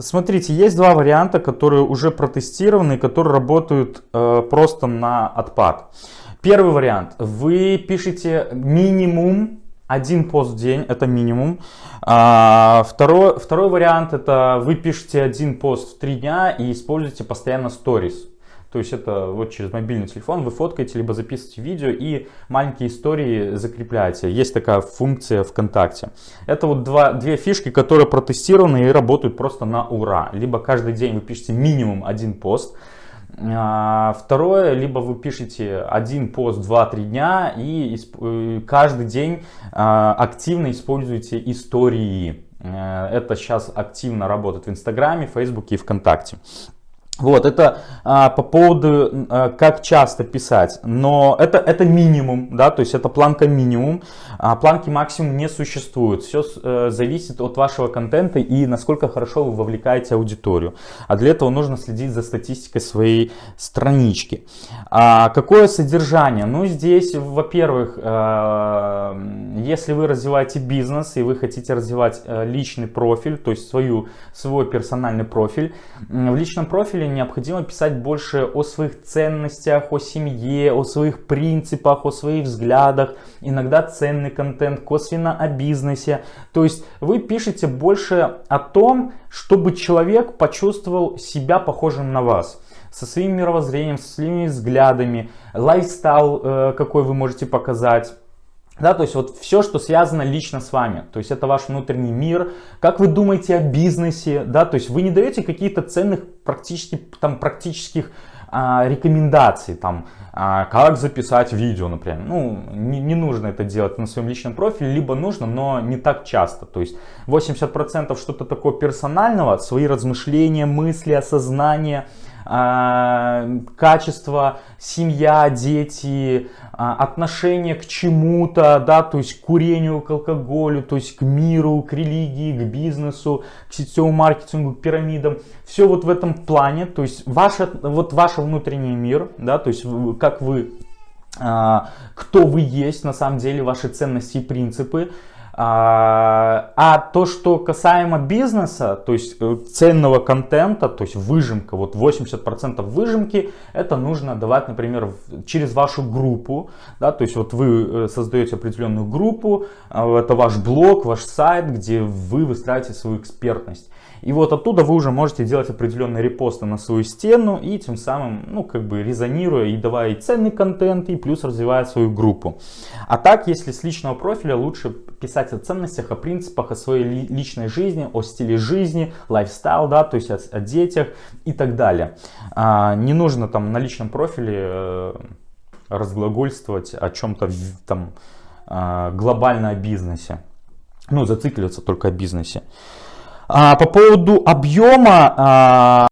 смотрите, есть два варианта, которые уже протестированы, которые работают э, просто на отпад. Первый вариант. Вы пишете минимум один пост в день, это минимум. А, второй, второй вариант, это вы пишете один пост в три дня и используете постоянно сторис. То есть это вот через мобильный телефон вы фоткаете, либо записываете видео и маленькие истории закрепляете. Есть такая функция ВКонтакте. Это вот два, две фишки, которые протестированы и работают просто на ура. Либо каждый день вы пишете минимум один пост, а, Второе, либо вы пишете один пост 2-3 дня и э, каждый день а, активно используете истории. Э, это сейчас активно работает в Инстаграме, Фейсбуке и ВКонтакте. Вот, это а, по поводу, а, как часто писать, но это, это минимум, да, то есть это планка минимум, а планки максимум не существует, все а, зависит от вашего контента и насколько хорошо вы вовлекаете аудиторию, а для этого нужно следить за статистикой своей странички. А, какое содержание? Ну, здесь, во-первых, а, если вы развиваете бизнес и вы хотите развивать а, личный профиль, то есть свою, свой персональный профиль, в личном профиле родителям необходимо писать больше о своих ценностях, о семье, о своих принципах, о своих взглядах, иногда ценный контент, косвенно о бизнесе. То есть вы пишете больше о том, чтобы человек почувствовал себя похожим на вас со своим мировоззрением, со своими взглядами, лайфстайл, э, какой вы можете показать да, то есть вот все, что связано лично с вами, то есть это ваш внутренний мир, как вы думаете о бизнесе, да, то есть вы не даете каких-то ценных практически, там, практических а, рекомендаций, там, а, как записать видео, например. Ну, не, не нужно это делать на своем личном профиле, либо нужно, но не так часто. То есть 80% что-то такое персонального, свои размышления, мысли, осознание – а, качество, семья, дети, отношение к чему-то, да, то есть к курению, к алкоголю, то есть к миру, к религии, к бизнесу, к сетевому маркетингу, к пирамидам. Все вот в этом плане, то есть ваш, вот ваш внутренний мир, да, то есть как вы, а, кто вы есть на самом деле, ваши ценности и принципы, а, а то, что касаемо бизнеса, то есть э, ценного контента, то есть выжимка, вот 80% выжимки, это нужно давать, например, через вашу группу, да, то есть вот вы э, создаете определенную группу, а, это ваш блог, ваш сайт, где вы выстраиваете свою экспертность. И вот оттуда вы уже можете делать определенные репосты на свою стену и тем самым, ну, как бы резонируя и давая и ценный контент, и плюс развивая свою группу. А так, если с личного профиля, лучше писать о ценностях, о принципах, о своей личной жизни, о стиле жизни, лайфстайл, да, то есть о, о детях и так далее. А, не нужно там на личном профиле э, разглагольствовать о чем-то там э, глобально о бизнесе. Ну, зацикливаться только о бизнесе. А, по поводу объема, а,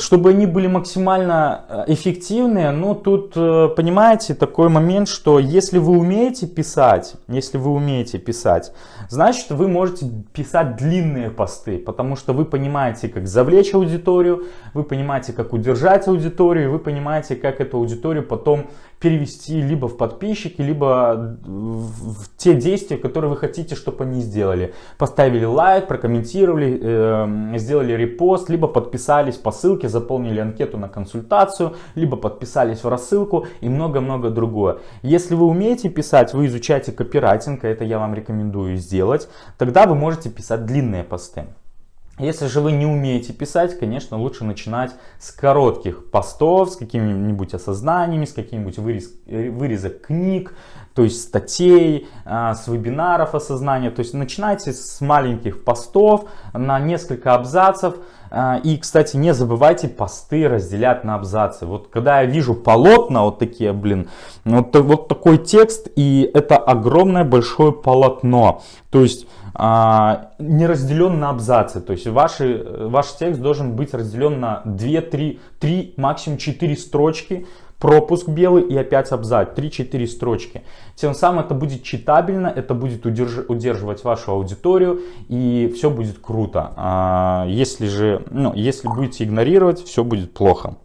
чтобы они были максимально э, эффективные, ну тут, э, понимаете, такой момент, что если вы умеете писать, если вы умеете писать, значит вы можете писать длинные посты, потому что вы понимаете, как завлечь аудиторию, вы понимаете, как удержать аудиторию, вы понимаете, как эту аудиторию потом перевести либо в подписчики, либо в те действия, которые вы хотите, чтобы они сделали. Поставили лайк, прокомментировали, э, сделали репост, либо подписались по ссылке, заполнили анкету на консультацию, либо подписались в рассылку и много-много другое. Если вы умеете писать, вы изучаете копирайтинг, это я вам рекомендую сделать, тогда вы можете писать длинные посты. Если же вы не умеете писать, конечно, лучше начинать с коротких постов, с какими-нибудь осознаниями, с каким-нибудь вырез, вырезок книг, то есть статей, а, с вебинаров осознания. То есть начинайте с маленьких постов на несколько абзацев. А, и, кстати, не забывайте посты разделять на абзацы. Вот когда я вижу полотна, вот такие, блин, вот, вот такой текст, и это огромное большое полотно. То есть а, не разделен на абзацы. То есть ваши, ваш текст должен быть разделен на 2, 3, 3 максимум 4 строчки, пропуск белый и опять абзац, 3-4 строчки. Тем самым это будет читабельно, это будет удерж удерживать вашу аудиторию и все будет круто. А если же, ну, если будете игнорировать, все будет плохо.